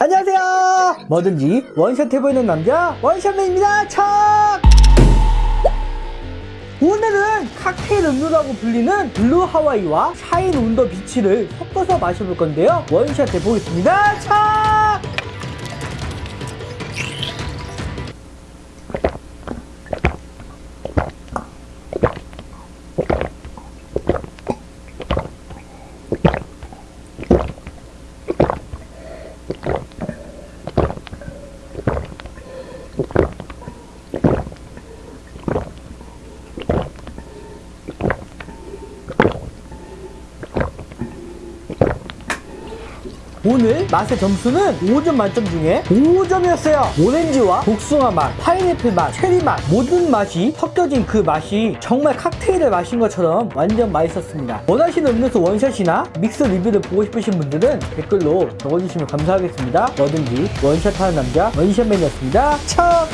안녕하세요. 뭐든지 원샷 해보이는 남자 원샷맨입니다. 척 오늘은 칵테일 음료라고 불리는 Blue Hawaii와 Shine on the Beach를 섞어서 마셔볼 건데요. 원샷 해보겠습니다. 척 오늘 맛의 점수는 5점 만점 중에 5점이었어요. 오렌지와 복숭아 맛, 파인애플 맛, 체리 맛 모든 맛이 섞여진 그 맛이 정말 칵테일을 마신 것처럼 완전 맛있었습니다. 원하시는 음료수 원샷이나 믹스 리뷰를 보고 싶으신 분들은 댓글로 적어주시면 감사하겠습니다. 뭐든지 원샷하는 남자 원샷맨이었습니다. 척!